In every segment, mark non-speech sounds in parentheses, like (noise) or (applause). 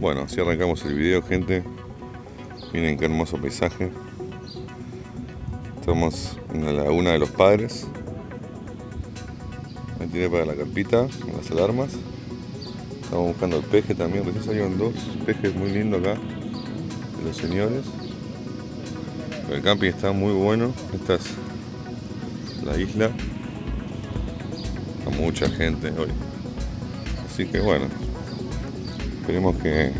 Así arrancamos el video, gente. Miren qué hermoso paisaje. Estamos en la laguna de los padres. Me tiré para la carpita, las alarmas. Estamos buscando el peje también. Recién salieron dos pejes muy lindos acá. De los señores. El camping está muy bueno. Esta es la isla. Hay mucha gente hoy. Así que bueno. Esperemos que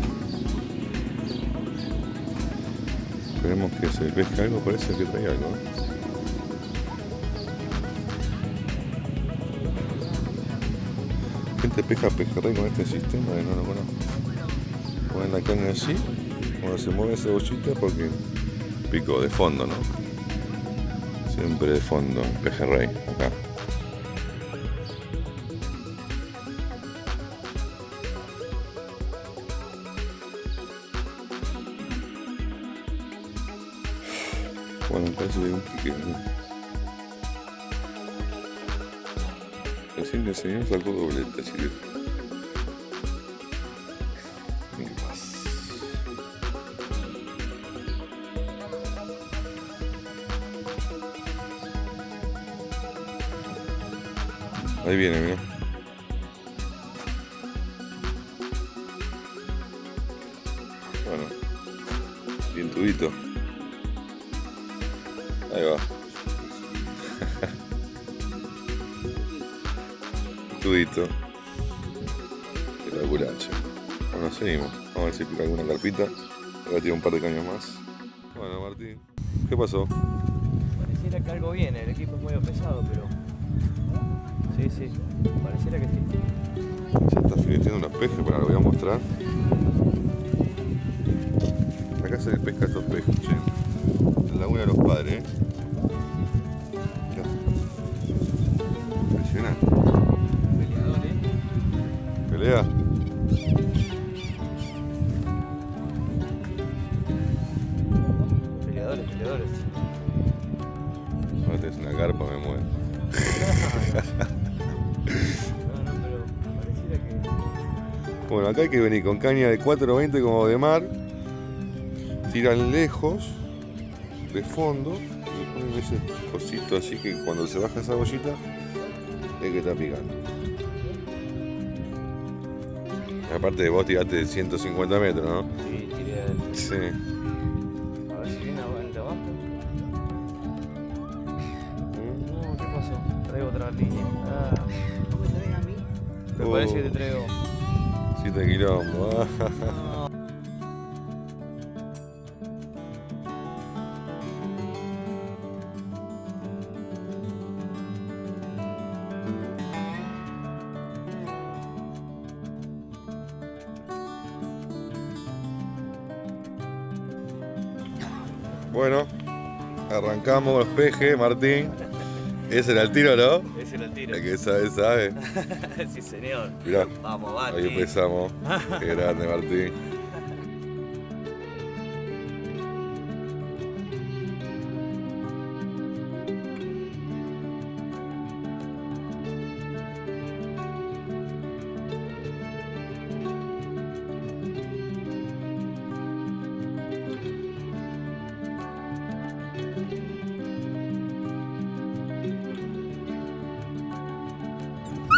Esperemos que se pesque algo, parece que trae algo. Gente pesca pejerrey con este sistema que no lo conozco. Ponen la carne así, cuando se mueve esa bollita porque pico de fondo, ¿no? Siempre de fondo, pejerrey, acá. Bueno, que hay un pique. Recién el señor sacó doblete, así que. Ahí viene, mira. Bueno, bien tubito. Ahí va. (laughs) Tudito. Espectacular, che. Bueno, seguimos. Vamos a ver si pica alguna carpita. Voy a tirar un par de caños más. Bueno, Martín, ¿qué pasó? Pareciera que algo viene, el equipo es muy pesado, pero. Sí, sí, pareciera que sí. Se está fileteando unos pejes, para lo voy a mostrar. Acá se les pesca estos pejes, che. Laguna de los padres, eh. Impresionante. Peleadores. Pelea. Peleadores, peleadores. Ahora tenés una carpa, me muero. No, no, pero pareciera que. Bueno, acá hay que venir con caña de 420 como de mar. Tiran lejos, de fondo, y ponen ese cosito así que cuando se baja esa bollita, es que está picando. Aparte de vos tiraste 150 metros, ¿no? Sí, tiré el. Sí. A ver si viene el de abajo. No, ¿qué pasó? Traigo otra línea. Ah. Me Oh. parece que te traigo. 7 kilómetros. Bueno, arrancamos los pejes, Martín. Ese era el tiro, ¿no? Ese lo tiro. El que sabe, sabe. (laughs) sí, señor. Mirá, Vamos, ahí Barney. empezamos. (laughs) Qué grande, Martín.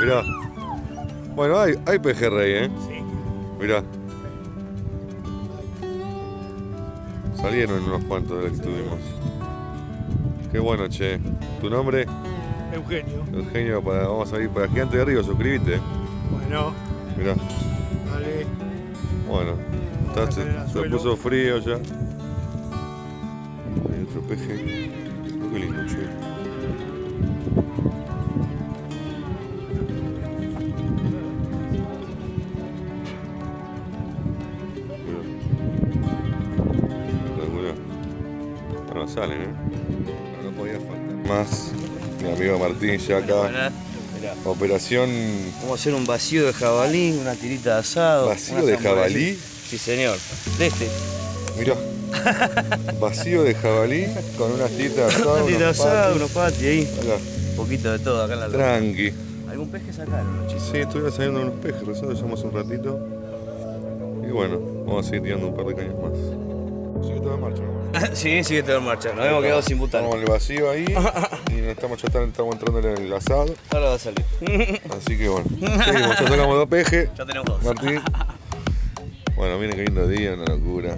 Mirá. Bueno, hay, hay pejerrey, ¿eh? Sí. Mirá. Salieron unos cuantos de los que tuvimos. Qué bueno, che. ¿Tu nombre? Eugenio. Eugenio, para, vamos a ir para Gigante de Río, suscríbete. Bueno, Mirá, dale. bueno. está- se, se puso frío ya. Hay otro peje. Qué lindo, che. Salen, ¿eh? No, no podía faltar más. Mi amigo Martín ya acá. Operación Vamos a hacer un vacío de jabalí, una tirita de asado. vacío de jabalí. Sí, señor. De este. Mirá. (laughs) Vacío de jabalí con unas tiritas de asado. Una tirita de asado, unos patis ahí. Acá, Un poquito de todo acá en la tranqui. ¿Algún pez que sacaron los chicos? Sí, estuvieron saliendo unos pejes, recién lo llamamos un ratito. Y bueno, vamos a seguir tirando un par de cañas más. Sigue todo en marcha, ¿no? (laughs) sí, sigue todo en marcha. Nos hemos quedado sin butal. Estamos en el vacío ahí (laughs) y nos estamos, ya estamos entrando en el asado. Ahora va a salir. (laughs) Así que bueno, seguimos, ya sacamos dos pejes. ya tenemos dos. Martín. Bueno, miren qué lindo día, una locura.